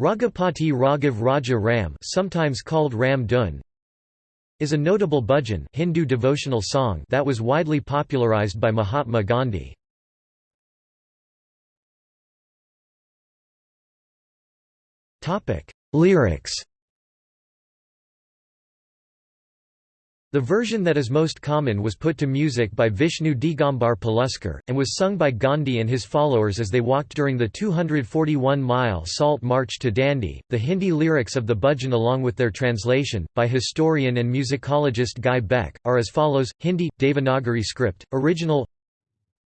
Raghupati Raghav Raja Ram sometimes called Ram Dhun, is a notable bhajan Hindu devotional song that was widely popularized by Mahatma Gandhi. Topic: Lyrics The version that is most common was put to music by Vishnu Digambar Paluskar, and was sung by Gandhi and his followers as they walked during the 241-mile Salt March to Dandi. The Hindi lyrics of the bhajan along with their translation, by historian and musicologist Guy Beck, are as follows, Hindi, Devanagari script, original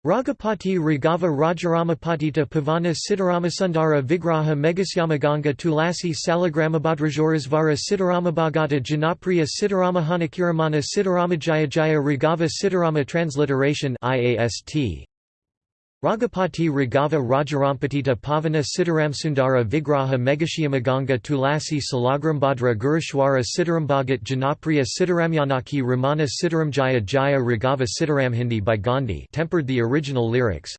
Raghupati Raghava Rajaramapatita Pavana Siddharamasundara Vigraha Megasyamaganga Tulasi Salagramabhadrajorisvara Siddharamabhagata Janapriya Siddharamahanakirumana Siddharamajayajaya Raghava Siddharama Transliteration IAST Raghupati Raghava Rajarampatita Pavana Siddharamsundara Vigraha Megashyamaganga Tulasi Salagrambhadra Gurushwara Siddharambagat Janapriya Siddharamyanaki Ramana Siddharamjaya Jaya Raghava Siddharamhindi by Gandhi tempered the original lyrics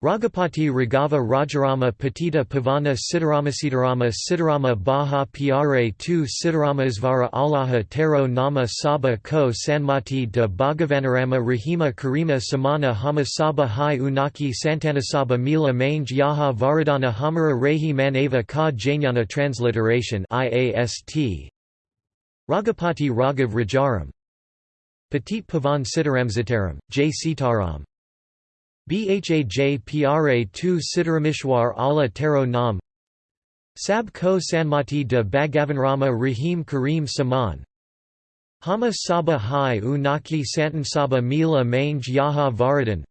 Raghupati Raghava Rajarama Patita Pavana Siddharama Siddharama Siddharama Baha Pyare tu Siddharama Isvara Allaha Tero Nama Saba Ko Sanmati de Bhagavanarama Rahima Karima Samana Hama Saba Hai Unaki Santanasaba Mila Mange Yaha Varadana Hamara Rehi Manava Ka Jnana Transliteration IAST Raghupati Raghav Rajaram Patit Pavan Sitaram, J. Sitaram Bhaj pra tu Siddharamishwar Allah Taro Nam Sab ko Sanmati de Bhagavanrama Rahim Kareem Saman Hama Saba Hai Unaki Santan Saba Mila Mange Yaha Varadan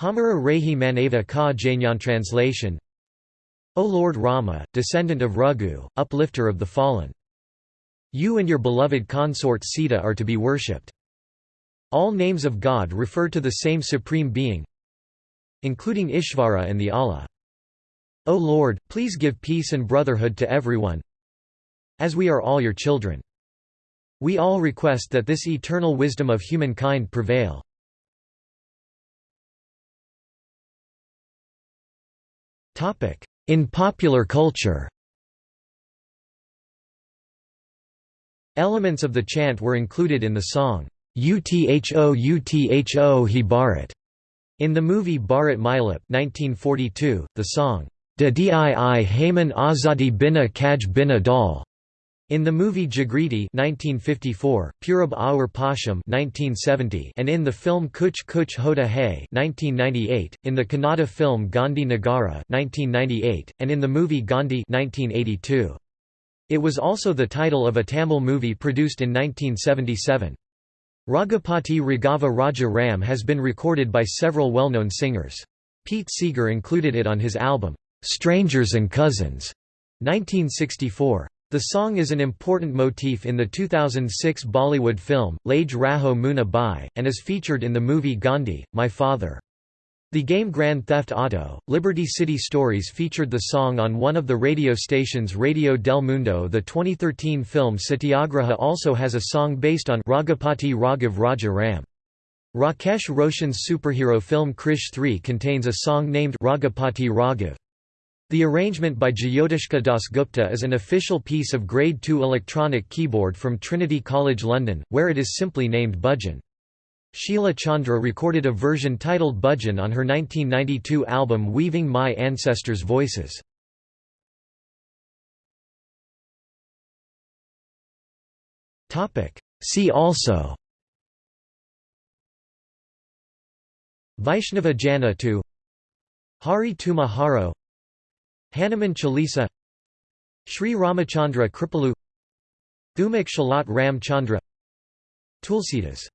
Hamara Rehi Manava Ka Janyan Translation O Lord Rama, descendant of Raghu, uplifter of the fallen. You and your beloved consort Sita are to be worshipped. All names of God refer to the same Supreme Being, including Ishvara and the Allah. O Lord, please give peace and brotherhood to everyone as we are all your children. We all request that this eternal wisdom of humankind prevail. In popular culture Elements of the chant were included in the song, Utho Utho He Bharat, in the movie Bharat Milap 1942, the song, Da Dii Azadi Bina Kaj Bina Dal. In the movie Jagriti 1954, Purab Aur Paschim 1970, and in the film Kuch Kuch Hota Hai 1998, in the Kannada film Gandhi Nagara 1998, and in the movie Gandhi 1982. It was also the title of a Tamil movie produced in 1977. Raghupati Raghava Raja Ram has been recorded by several well-known singers. Pete Seeger included it on his album, "'Strangers and Cousins' 1964. The song is an important motif in the 2006 Bollywood film, Lage Raho Munna Bhai, and is featured in the movie Gandhi, My Father. The game Grand Theft Auto, Liberty City Stories featured the song on one of the radio stations Radio del Mundo. The 2013 film Satyagraha also has a song based on Raghupati Raghav Raja Ram. Rakesh Roshan's superhero film Krrish 3 contains a song named Raghupati Raghav. The arrangement by Jyotishka Dasgupta is an official piece of Grade 2 electronic keyboard from Trinity College London, where it is simply named Bhajan. Sheila Chandra recorded a version titled Bhajan on her 1992 album Weaving My Ancestors' Voices. See also Vaishnava Jana Hari Tuma Haro Hanuman Chalisa Sri Ramachandra Kripalu Thumak Chalat Ram Chandra Tulsidas